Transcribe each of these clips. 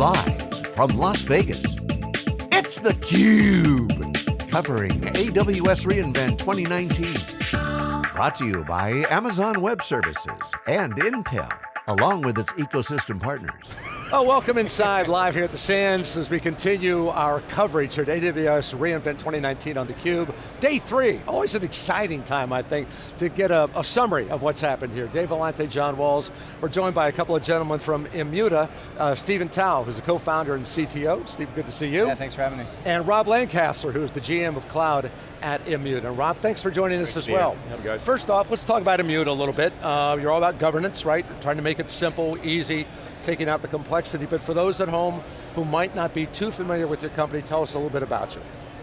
Live from Las Vegas, it's theCUBE. Covering AWS reInvent 2019. Brought to you by Amazon Web Services and Intel, along with its ecosystem partners. Oh, welcome inside, live here at the Sands as we continue our coverage here at AWS reInvent 2019 on theCUBE. Day three, always an exciting time, I think, to get a, a, summary of what's happened here. Dave Vellante, John Walls. We're joined by a couple of gentlemen from Immuta, uh, Stephen Touw, who's the co-founder and CTO. Steve, good to see you. Yeah, thanks for having me. And Rob Lancaster, who's the GM of Cloud at Immuta. And Rob, thanks for joining us as well. guys. First off, let's talk about Immuta a little bit. Uh, you're all about governance, right? Trying to make it simple, easy, taking out the complexity, but for those at home who might not be too familiar with your company, tell us a little bit about you.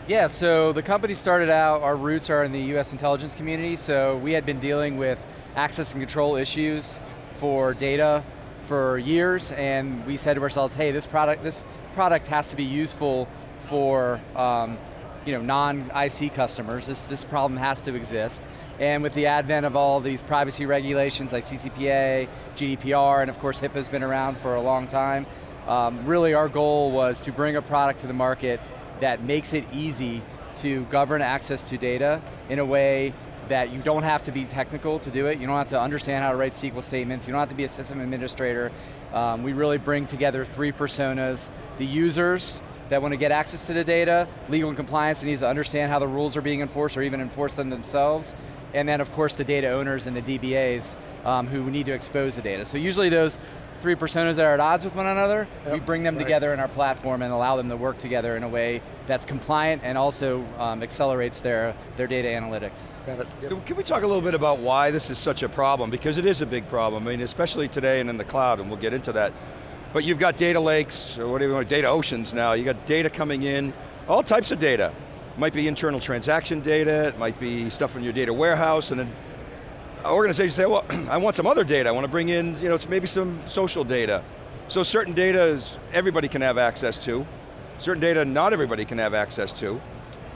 Yeah, so the company started out, our roots are in the US intelligence community, so we had been dealing with access and control issues for data for years, and we said to ourselves, hey, this product, this product has to be useful for um, you know, non-IC customers. This, this problem has to exist. And with the advent of all these privacy regulations like CCPA, GDPR, and of course HIPAA's been around for a long time, um, really our goal was to bring a product to the market that makes it easy to govern access to data in a way that you don't have to be technical to do it, you don't have to understand how to write SQL statements, you don't have to be a system administrator. Um, we really bring together three personas, the users, that want to get access to the data, legal and compliance that needs to understand how the rules are being enforced or even enforce them themselves, and then of course the data owners and the DBAs um, who need to expose the data. So usually those three personas that are at odds with one another, yep, we bring them right. together in our platform and allow them to work together in a way that's compliant and also um, accelerates their, their data analytics. Got it. Yep. Can we talk a little bit about why this is such a problem? Because it is a big problem, I mean, especially today and in the cloud, and we'll get into that. But you've got data lakes, or whatever you want, data oceans now, you got data coming in, all types of data. It might be internal transaction data, it might be stuff in your data warehouse, and then organizations say, well, I want some other data. I want to bring in, you know, maybe some social data. So certain data is everybody can have access to. Certain data not everybody can have access to.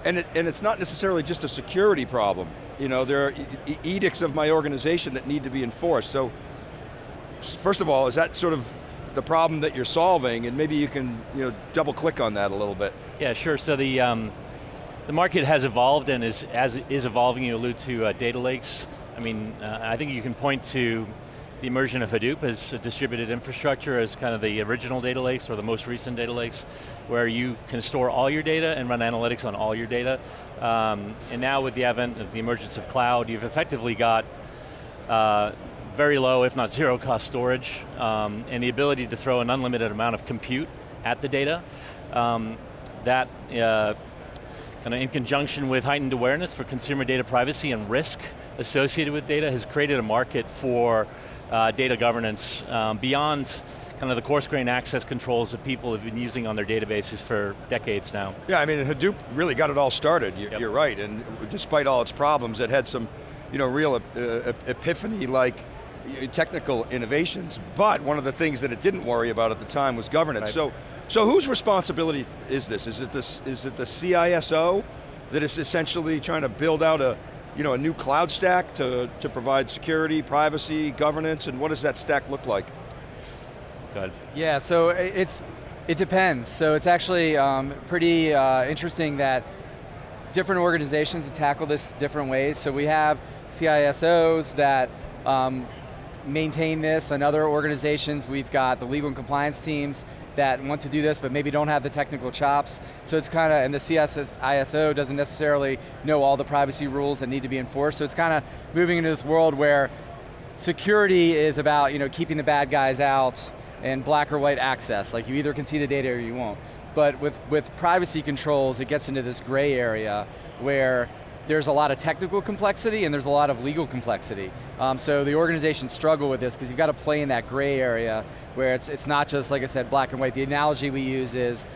And, it, and it's not necessarily just a security problem. You know, there are edicts of my organization that need to be enforced. So, first of all, is that sort of the problem that you're solving? And maybe you can, you know, double click on that a little bit. Yeah, sure. So the, um, the market has evolved and is, as is evolving, you allude to uh, data lakes. I mean, uh, I think you can point to the immersion of Hadoop as a distributed infrastructure as kind of the original data lakes or the most recent data lakes where you can store all your data and run analytics on all your data. Um, and now with the advent of the emergence of cloud, you've effectively got uh, very low, if not zero cost storage, um, and the ability to throw an unlimited amount of compute at the data. Um, that uh, kind of in conjunction with heightened awareness for consumer data privacy and risk associated with data has created a market for uh, data governance um, beyond kind of the coarse grain access controls that people have been using on their databases for decades now. Yeah, I mean Hadoop really got it all started, you're, yep. you're right, and despite all its problems, it had some you know, real uh, epiphany like technical innovations, but one of the things that it didn't worry about at the time was governance. Right. So, so whose responsibility is this? Is it, this? is it the CISO that is essentially trying to build out a, you know, a new cloud stack to, to provide security, privacy, governance, and what does that stack look like? Good. Yeah, so it's, it depends. So it's actually um, pretty uh, interesting that different organizations tackle this different ways. So we have CISOs that um, maintain this and other organizations. We've got the legal and compliance teams that want to do this but maybe don't have the technical chops. So it's kind of, and the CISO doesn't necessarily know all the privacy rules that need to be enforced. So it's kind of moving into this world where security is about you know, keeping the bad guys out and black or white access. Like you either can see the data or you won't. But with, with privacy controls, it gets into this gray area where there's a lot of technical complexity and there's a lot of legal complexity. Um, so the organizations struggle with this because you've got to play in that gray area where it's, it's not just, like I said, black and white. The analogy we use is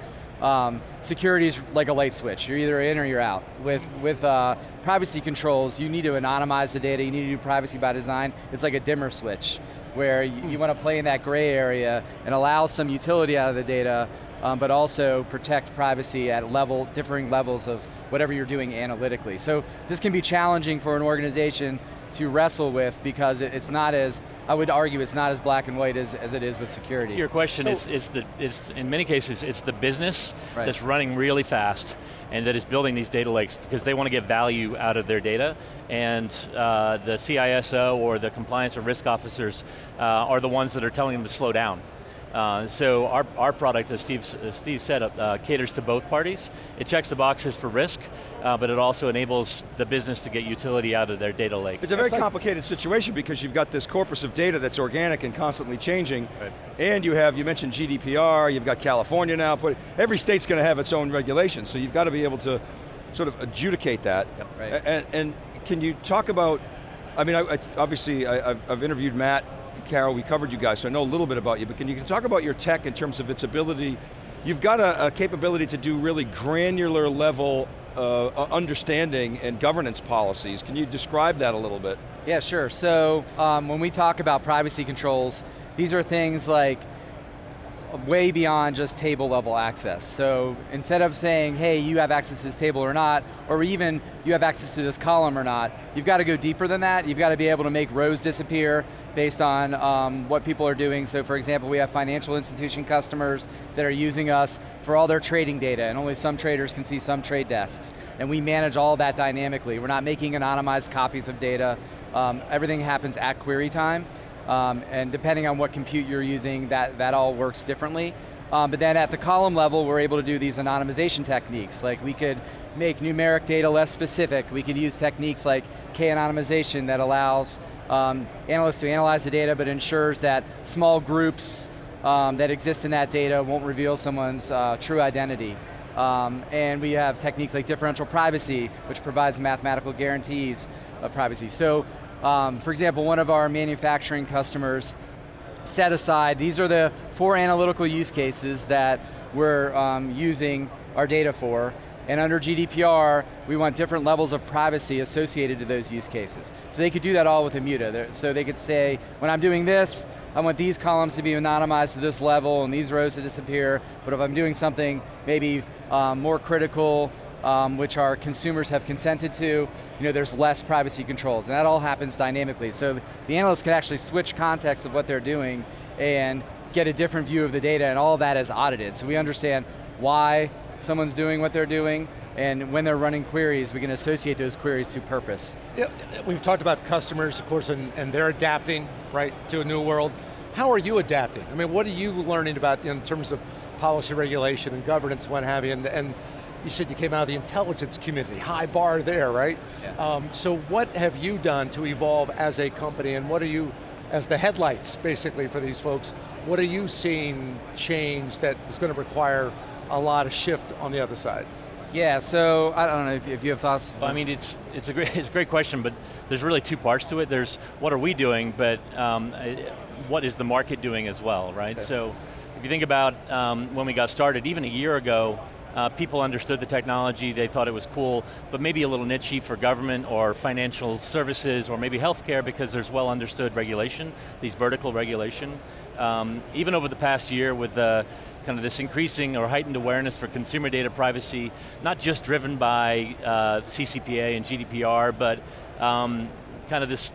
um, security is like a light switch. You're either in or you're out. With, with uh, privacy controls, you need to anonymize the data, you need to do privacy by design. It's like a dimmer switch where you, you want to play in that gray area and allow some utility out of the data um, but also protect privacy at level, differing levels of whatever you're doing analytically. So this can be challenging for an organization to wrestle with because it, it's not as, I would argue it's not as black and white as, as it is with security. To your question, So- it's, it's the, it's, in many cases, it's the business Right. that's running really fast and that is building these data lakes because they want to get value out of their data and uh, the CISO or the compliance or risk officers uh, are the ones that are telling them to slow down. Uh, so our, our product, as Steve, as Steve said, uh, caters to both parties. It checks the boxes for risk, uh, but it also enables the business to get utility out of their data lake. It's a very It's like- complicated situation because you've got this corpus of data that's organic and constantly changing, Right. and you have, you mentioned GDPR, you've got California now, put, every state's going to have its own regulations, so you've got to be able to sort of adjudicate that. Yep. Right. And, and can you talk about, I mean, I, I- obviously I, I've, I've interviewed Matt, Carroll, we covered you guys, so I know a little bit about you, but can you talk about your tech in terms of its ability, you've got a, a capability to do really granular level uh, understanding and governance policies. Can you describe that a little bit? Yeah, sure. So um, when we talk about privacy controls, these are things like way beyond just table level access. So instead of saying, hey, you have access to this table or not, or even you have access to this column or not, you've got to go deeper than that. You've got to be able to make rows disappear based on um, what people are doing. So for example, we have financial institution customers that are using us for all their trading data, and only some traders can see some trade desks. And we manage all that dynamically. We're not making anonymized copies of data. Um, everything happens at query time. Um, and depending on what compute you're using, that, that all works differently. Um, but then at the column level, we're able to do these anonymization techniques. Like we could make numeric data less specific. We could use techniques like K-anonymization that allows um, analysts to analyze the data but ensures that small groups um, that exist in that data won't reveal someone's uh, true identity. Um, and we have techniques like differential privacy, which provides mathematical guarantees of privacy. So, um, for example, one of our manufacturing customers set aside, these are the four analytical use cases that we're um, using our data for, and under GDPR, we want different levels of privacy associated to those use cases. So they could do that all with Immuta. So they could say, when I'm doing this, I want these columns to be anonymized to this level and these rows to disappear, but if I'm doing something maybe um, more critical, um, which our consumers have consented to, you know, there's less privacy controls, and that all happens dynamically. So the analysts can actually switch context of what they're doing and get a different view of the data, and all of that is audited. So we understand why someone's doing what they're doing, and when they're running queries, we can associate those queries to purpose. Yeah, we've talked about customers, of course, and, and they're adapting, right, to a new world. How are you adapting? I mean, what are you learning about in terms of policy regulation and governance, what have you, and, and you said you came out of the intelligence community, high bar there, right? Yeah. Um, so what have you done to evolve as a company, and what are you, as the headlights, basically, for these folks, what are you seeing change that is going to require a lot of shift on the other side? Yeah, so I don't know if, if you have thoughts. Well, I mean, it's, it's, a great, it's a great question, but there's really two parts to it. There's what are we doing, but um, what is the market doing as well, right? So if you think about um, when we got started, even a year ago, uh, people understood the technology, they thought it was cool, but maybe a little nichey for government or financial services or maybe healthcare because there's well understood regulation, these vertical regulation. Um, even over the past year with the kind of this increasing or heightened awareness for consumer data privacy, not just driven by uh, CCPA and GDPR, but um, kind of this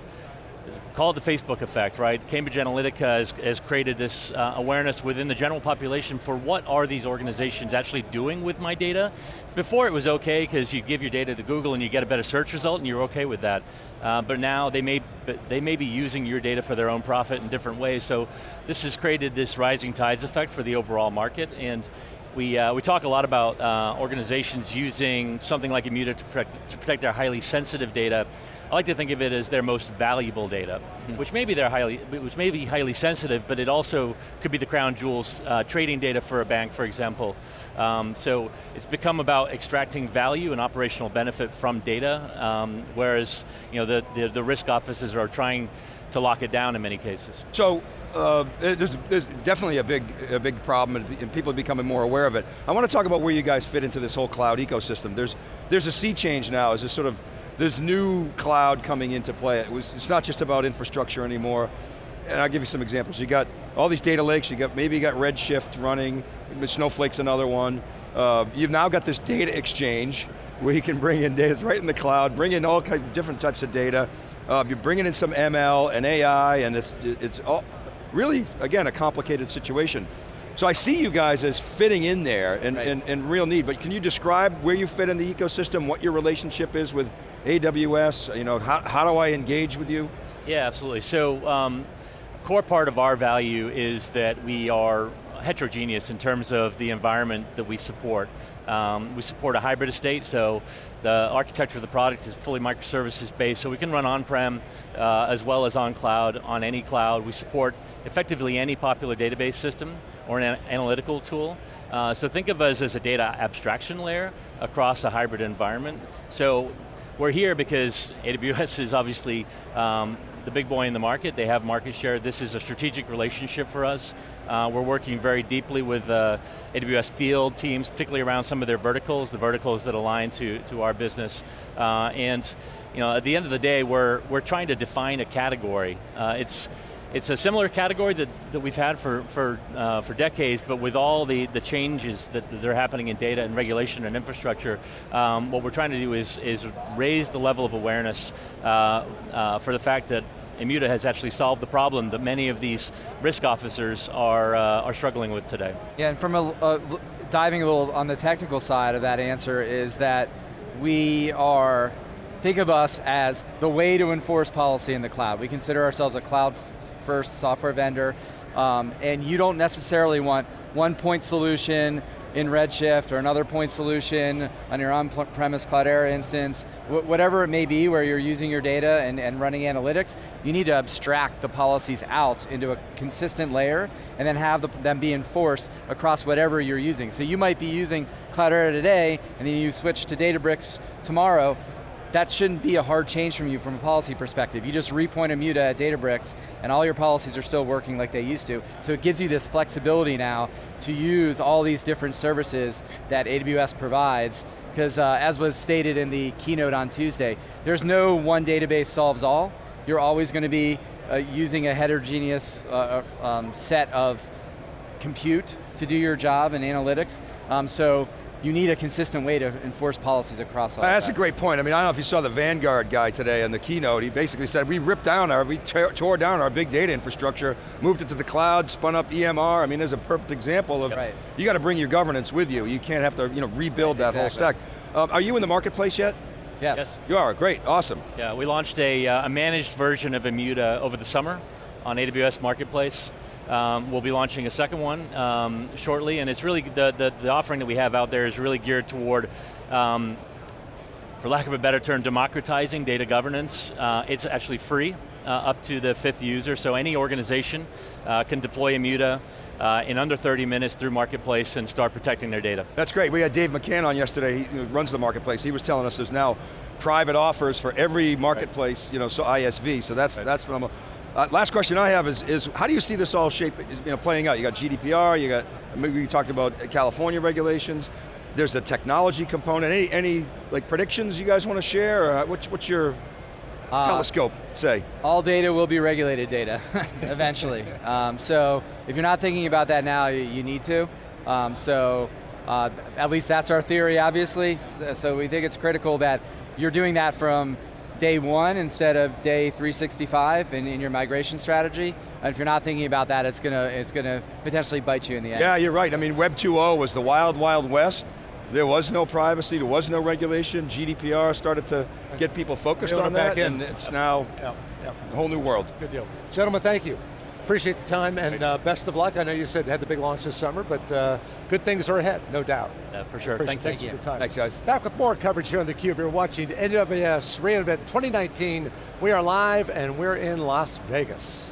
call it the Facebook effect, right? Cambridge Analytica has, has created this uh, awareness within the general population for what are these organizations actually doing with my data. Before it was okay because you give your data to Google and you get a better search result and you're okay with that. Uh, but now they may, they may be using your data for their own profit in different ways. So this has created this rising tides effect for the overall market and we, uh, we talk a lot about uh, organizations using something like Immuta to protect, to protect their highly sensitive data. I like to think of it as their most valuable data, which may be their highly, which may be highly sensitive, but it also could be the crown jewels, uh, trading data for a bank, for example. Um, so it's become about extracting value and operational benefit from data, um, whereas you know the, the, the risk offices are trying to lock it down in many cases. So, uh, there's, there's definitely a big, a big problem and- people are becoming more aware of it. I want to talk about where you guys fit into this whole cloud ecosystem. There's, there's a sea change now, as a sort of, there's new cloud coming into play. It was, it's not just about infrastructure anymore. And I'll give you some examples. You got all these data lakes, you got, maybe you got Redshift running, Snowflake's another one. Uh, you've now got this data exchange where you can bring in data, it's right in the cloud, bring in all kind of different types of data. Uh, you're bringing in some ML and AI, and it's, it's all, really, again, a complicated situation. So I see you guys as fitting in there and, Right. and, and real need, but can you describe where you fit in the ecosystem, what your relationship is with AWS, you know, how, how do I engage with you? Yeah, absolutely. So, um, core part of our value is that we are heterogeneous in terms of the environment that we support. Um, we support a hybrid estate, so the architecture of the product is fully microservices based, so we can run on-prem uh, as well as on cloud, on any cloud. We support effectively any popular database system or an an- analytical tool. Uh, so think of us as a data abstraction layer across a hybrid environment. So we're here because AWS is obviously um, the big boy in the market. They have market share. This is a strategic relationship for us. Uh, we're working very deeply with uh, AWS field teams, particularly around some of their verticals, the verticals that align to, to our business. Uh, and you know, at the end of the day, we're, we're trying to define a category. Uh, it's, it's a similar category that, that we've had for, for, uh, for decades, but with all the, the changes that, that are happening in data and regulation and infrastructure, um, what we're trying to do is, is raise the level of awareness uh, uh, for the fact that Immuta has actually solved the problem that many of these risk officers are, uh, are struggling with today. Yeah, and from a, a- diving a little on the technical side of that answer is that we are, think of us as the way to enforce policy in the cloud. We consider ourselves a cloud-first software vendor, um, and you don't necessarily want one point solution in Redshift or another point solution on your on-premise Cloudera instance, wh- whatever it may be where you're using your data and, and running analytics, you need to abstract the policies out into a consistent layer and then have the, them be enforced across whatever you're using. So you might be using Cloudera today and then you switch to Databricks tomorrow, that shouldn't be a hard change from you from a policy perspective. You just repoint Immuta at Databricks and all your policies are still working like they used to. So it gives you this flexibility now to use all these different services that AWS provides because uh, as was stated in the keynote on Tuesday, there's no one database solves all. You're always going to be uh, using a heterogeneous uh, uh, um, set of compute to do your job in analytics. Um, so you need a consistent way to enforce policies across all Uh, That's that. a great point. I mean, I don't know if you saw the Vanguard guy today in the keynote. He basically said, we ripped down our, we tore tore down our big data infrastructure, moved it to the cloud, spun up EMR. I mean, there's a perfect example of, Right. you got to bring your governance with you. You can't have to you know, rebuild that whole stack. Um, are you in the marketplace yet? Yes. Yes. You are, great, awesome. Yeah, we launched a, uh, a managed version of Immuta over the summer on AWS Marketplace. Um, we'll be launching a second one um, shortly, and it's really, the, the, the offering that we have out there is really geared toward, um, for lack of a better term, democratizing data governance. Uh, it's actually free uh, up to the fifth user, so any organization uh, can deploy Immuta uh, in under 30 minutes through Marketplace and start protecting their data. That's great. We had Dave McCann on yesterday, he runs the marketplace. He was telling us there's now private offers for every marketplace, you know, so ISV, so that's, Right. that's phenomenal. Uh, last question I have is, is, how do you see this all shape, you know, playing out? You got GDPR, you got, maybe you talked about California regulations, there's the technology component, any, any like predictions you guys want to share, or what's, what's your Uh, telescope say? All data will be regulated data, eventually. um, so if you're not thinking about that now, you, you need to. Um, so uh, at least that's our theory, obviously. So, so we think it's critical that you're doing that from day one instead of day 365 in, in your migration strategy. And if you're not thinking about that, it's going to it's going to potentially bite you in the end. Yeah, you're right. I mean, Web 2.0 was the wild, wild west. There was no privacy, there was no regulation. GDPR started to get people focused on it back that, in. and it's now Yep, yep, a whole new world. good deal. Gentlemen, thank you. Appreciate the time and uh, best of luck. I know you said you had the big launch this summer, but uh, good things are ahead, no doubt. Uh, for sure, thank you. thanks for the time. Thanks, guys. Back with more coverage here on theCUBE. You're watching AWS reInvent 2019. We are live and we're in Las Vegas.